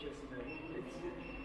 just, you know, it's,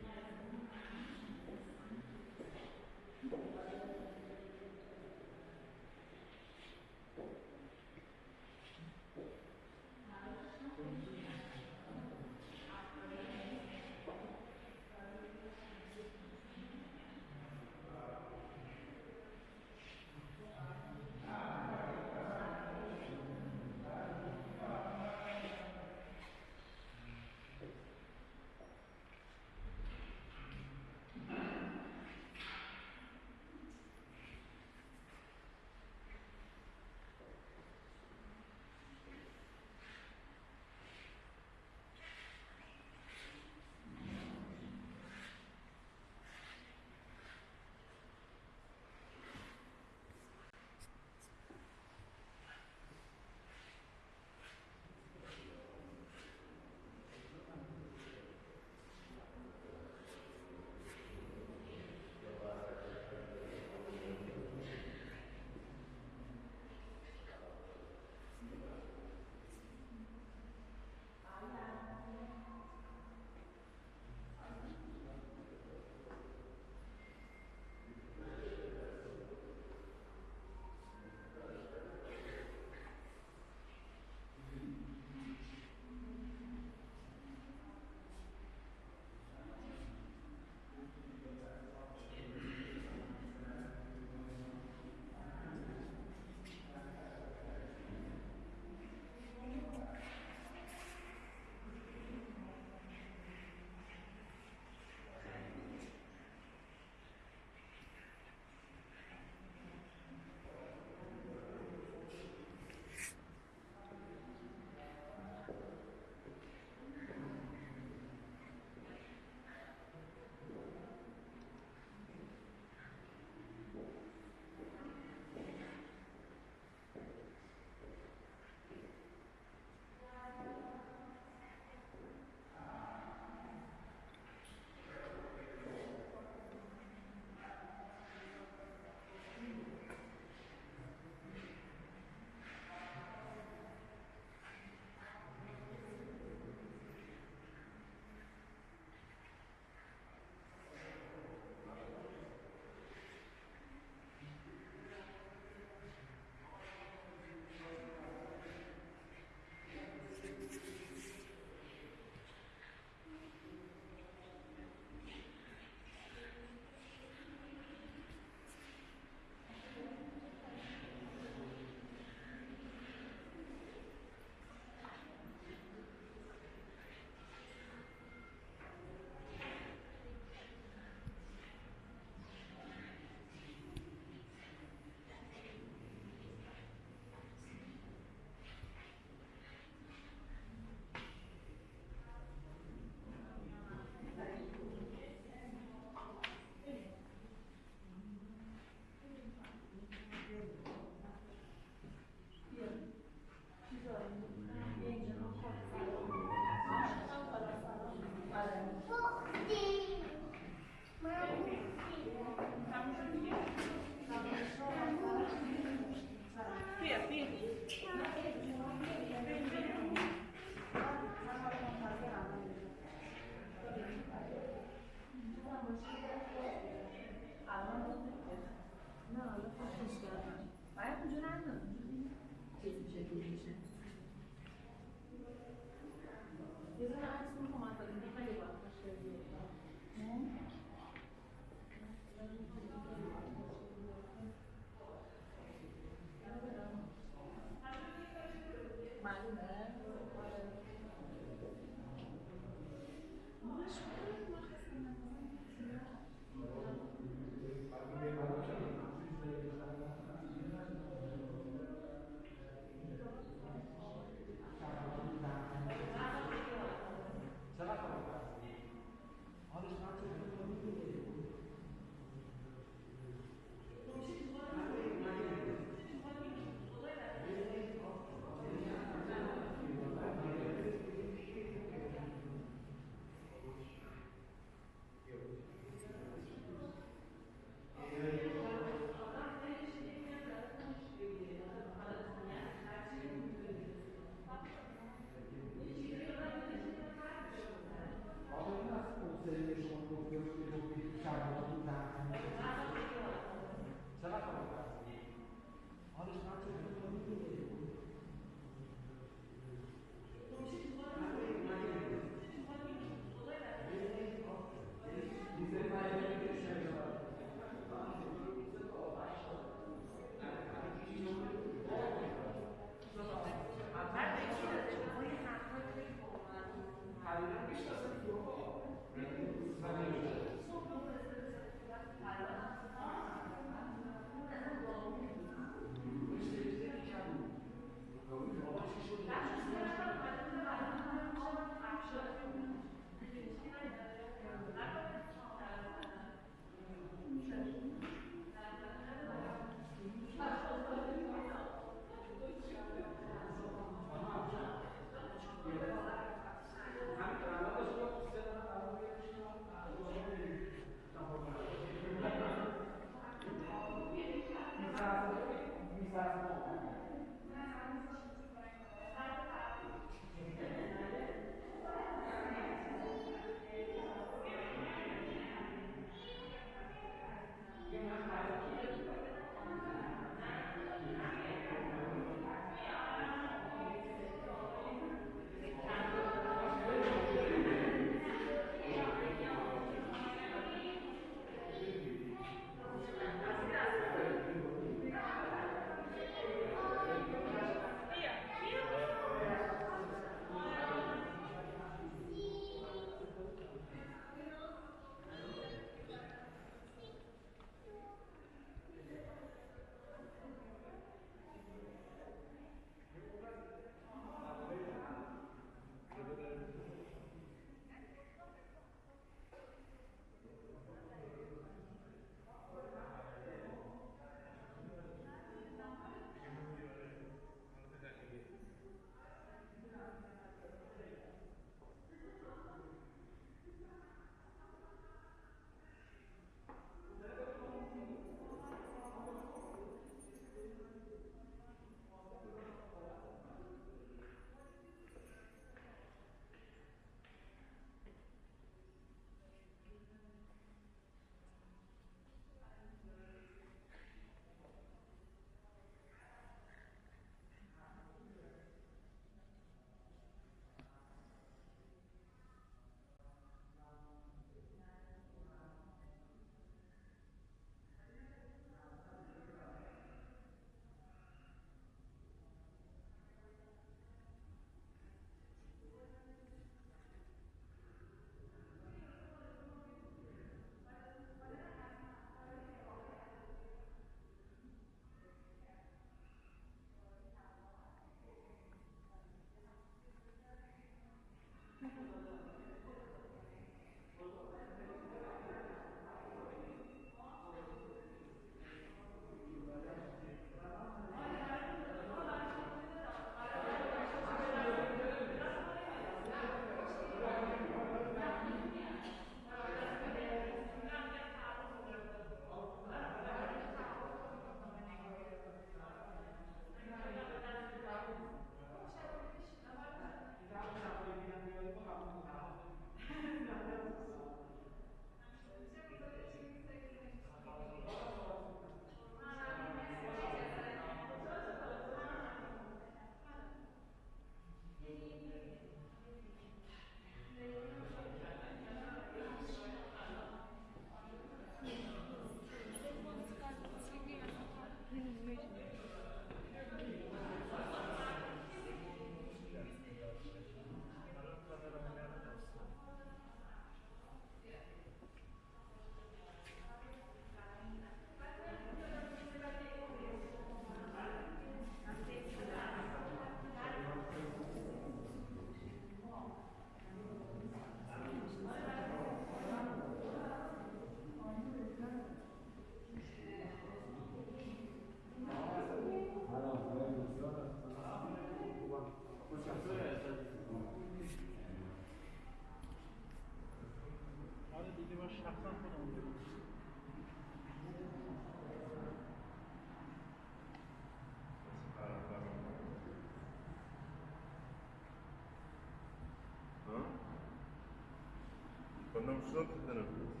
Não sou, dedin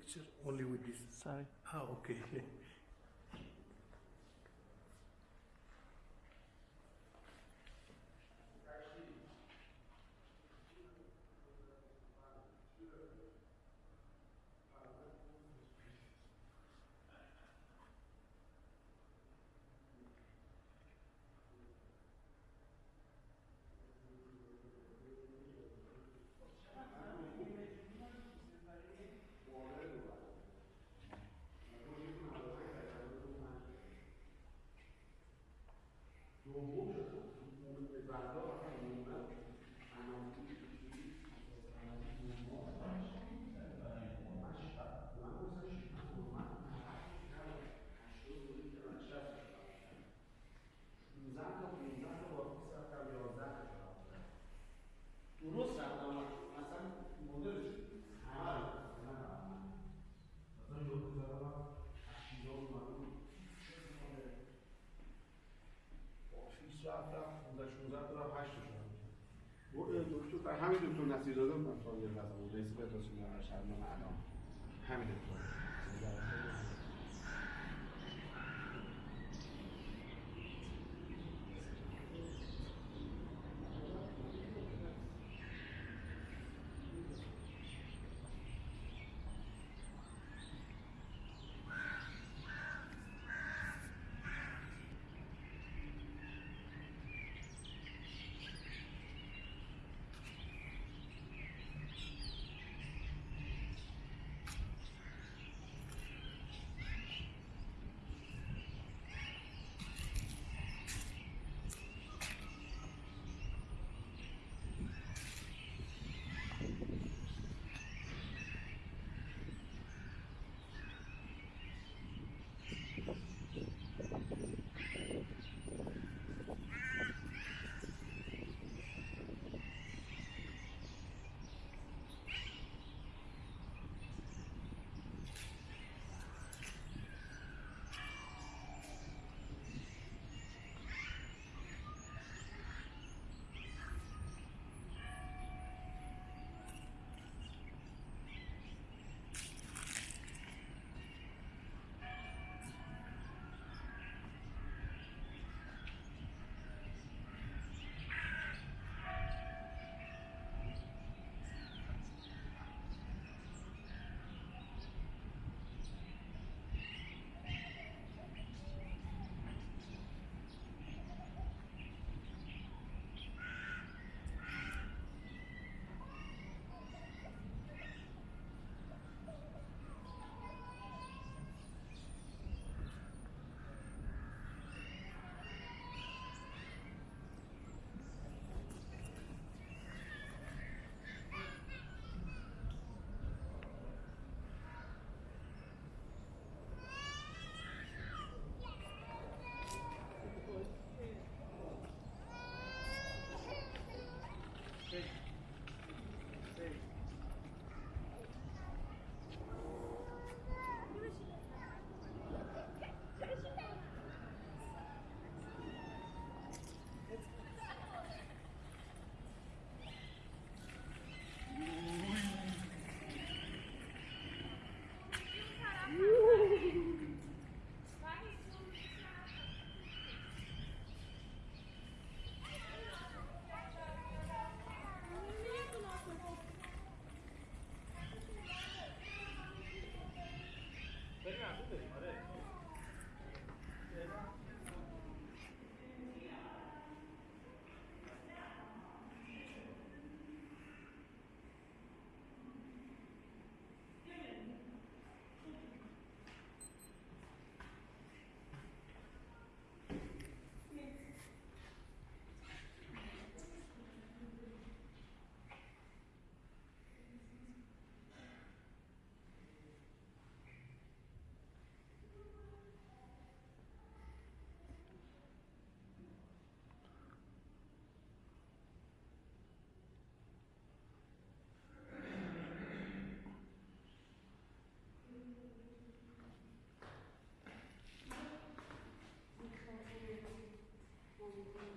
picture only with this. Sorry. Ah, okay. Thank you.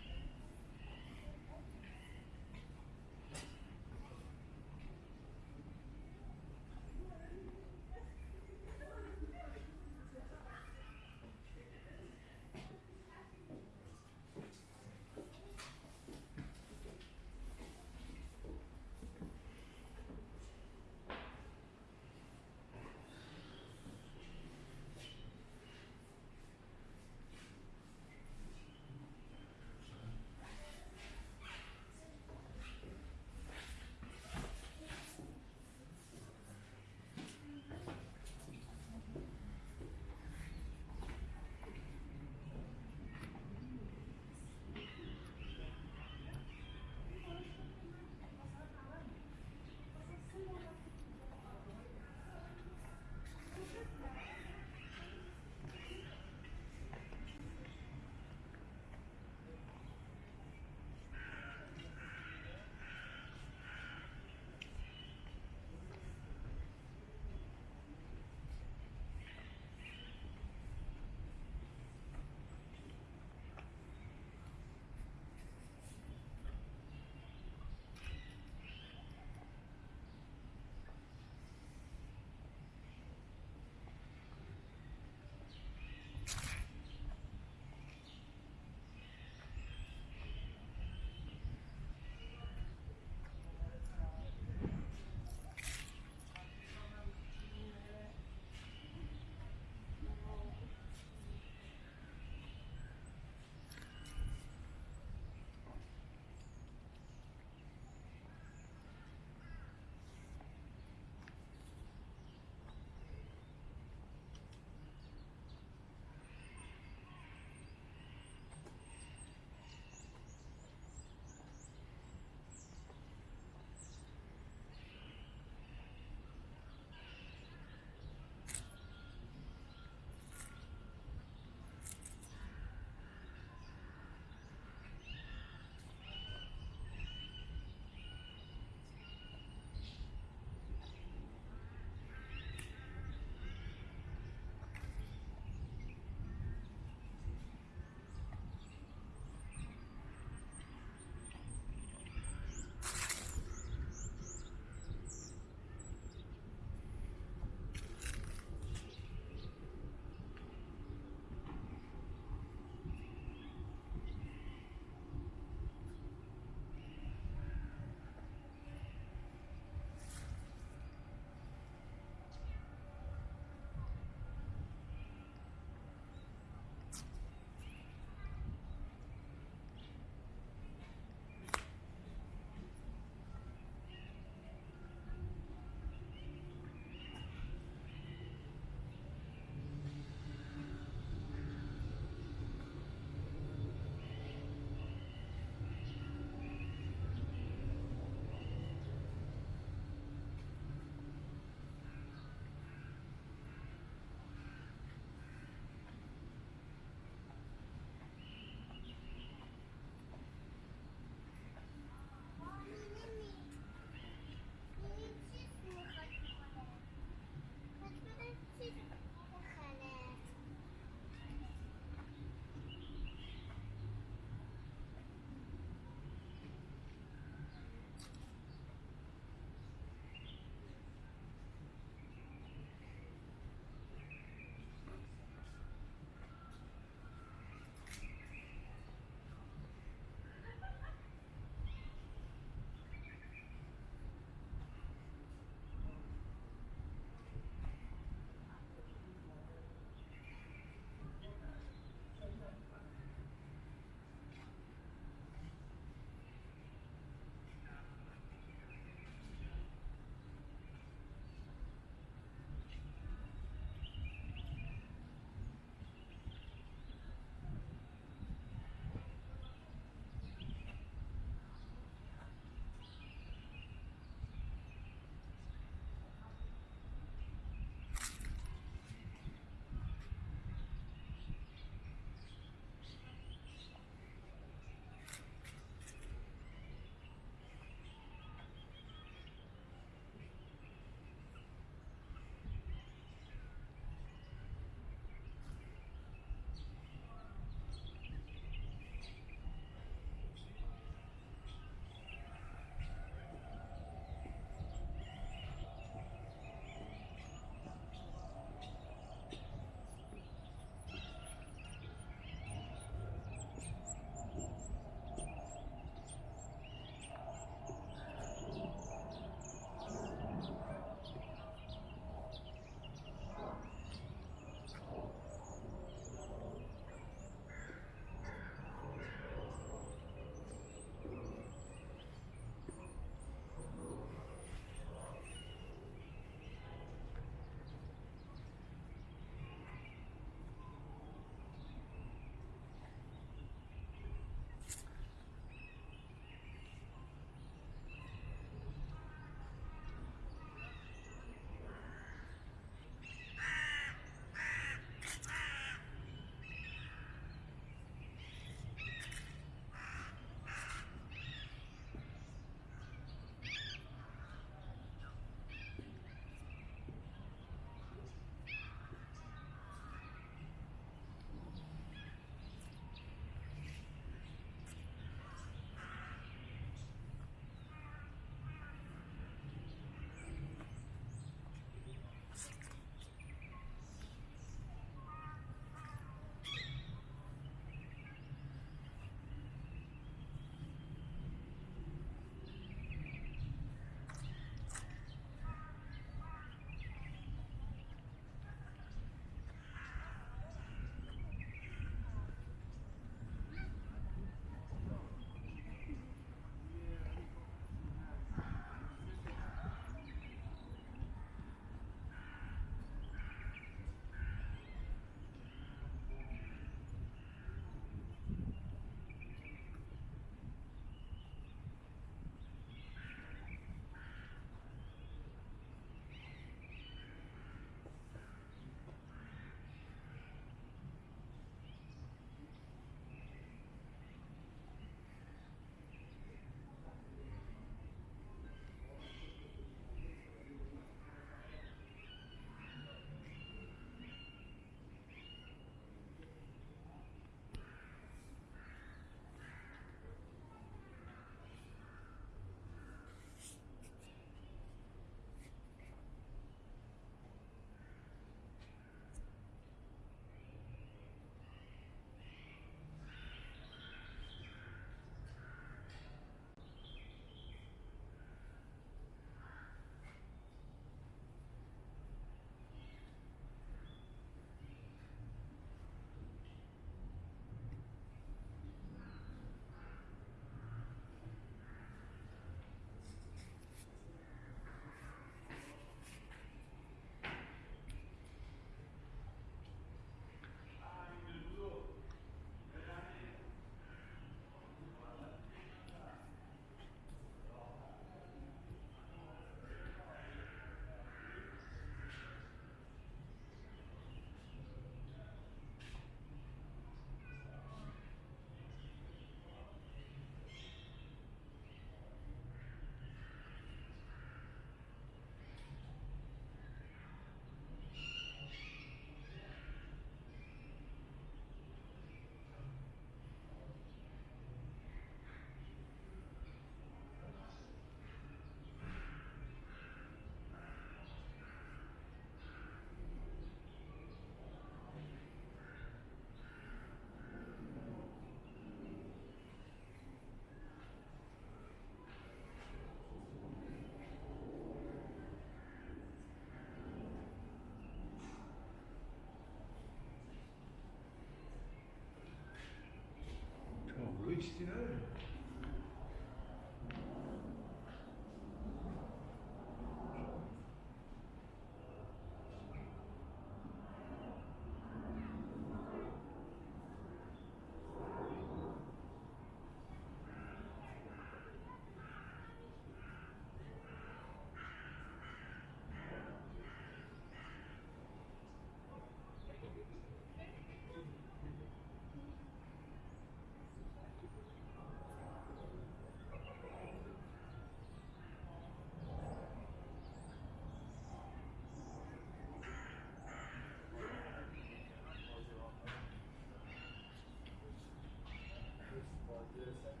like this.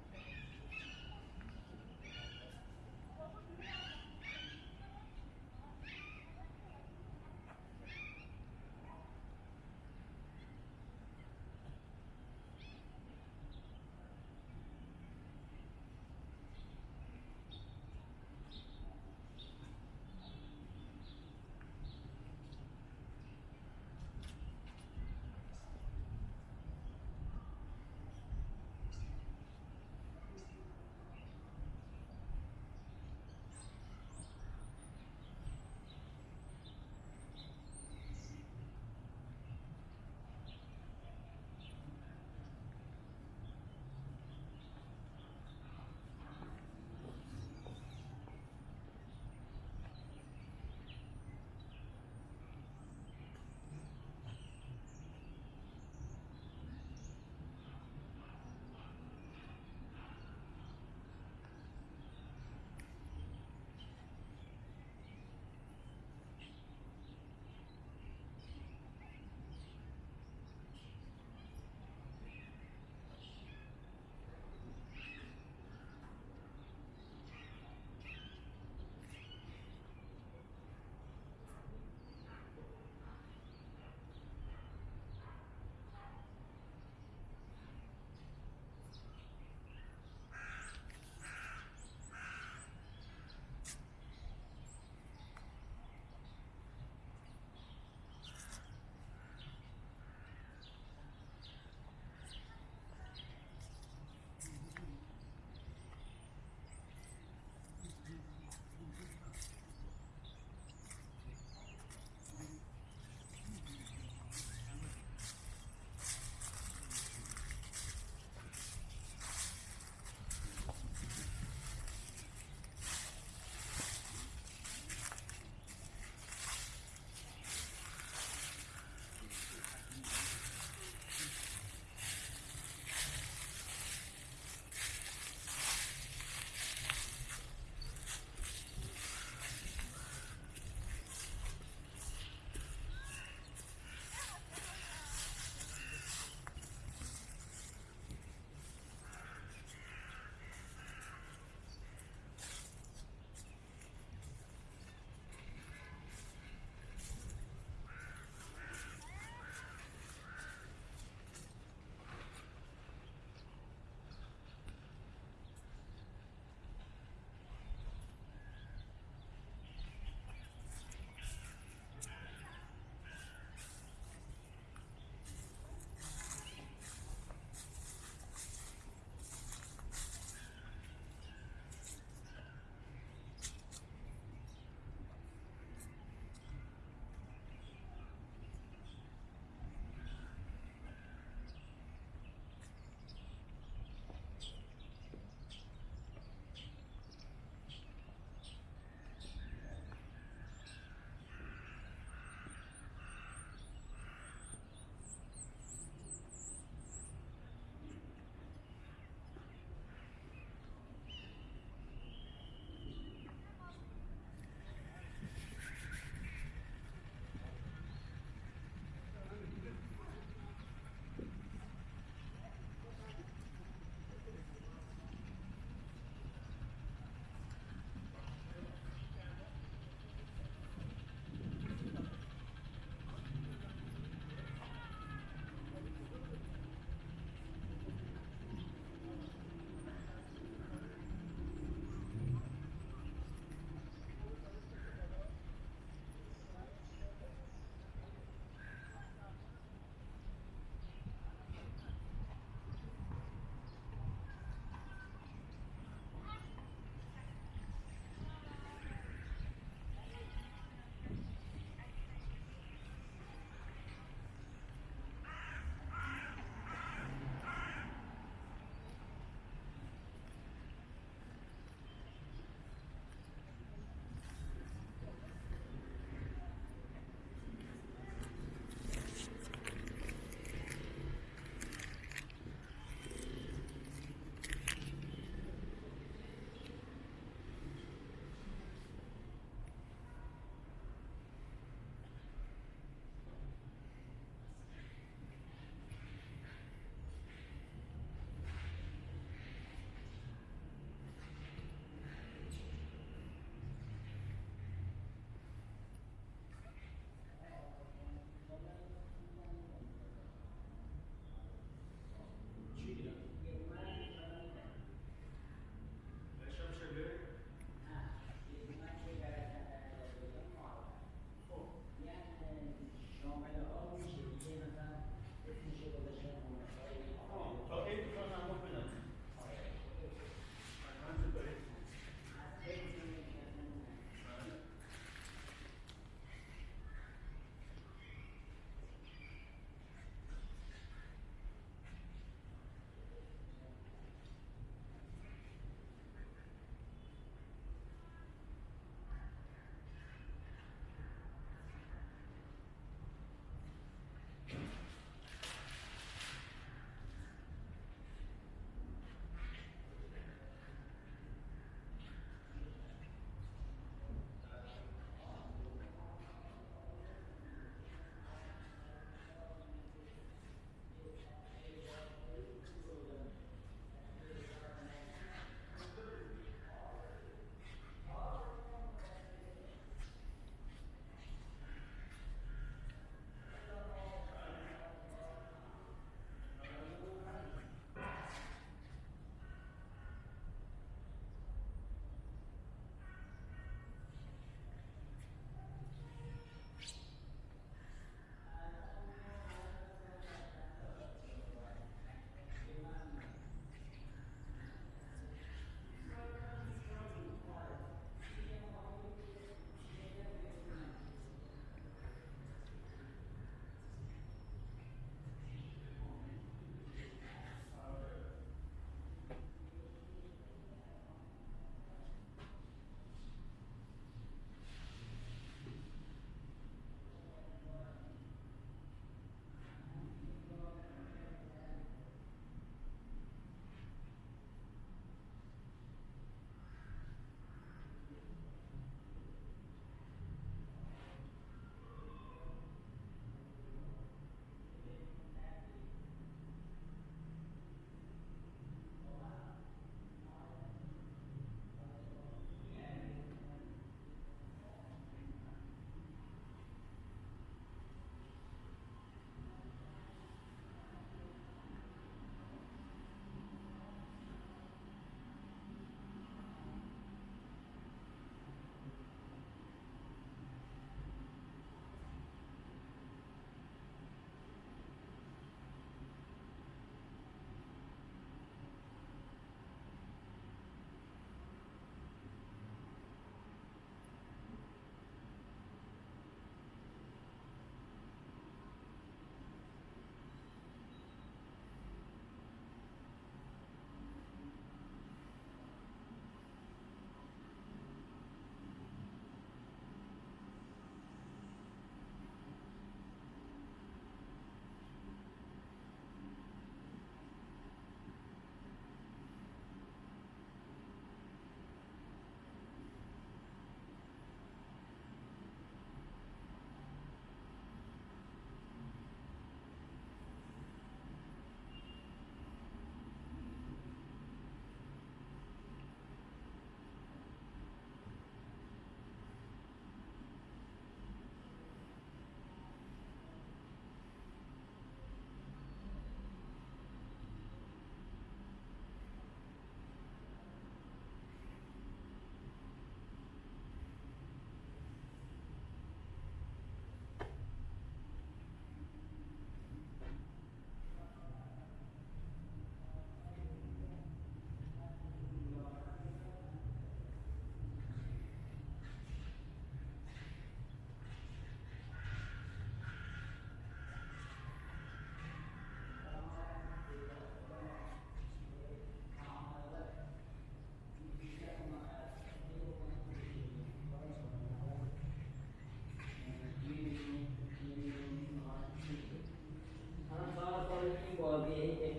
28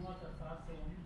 What a fashion.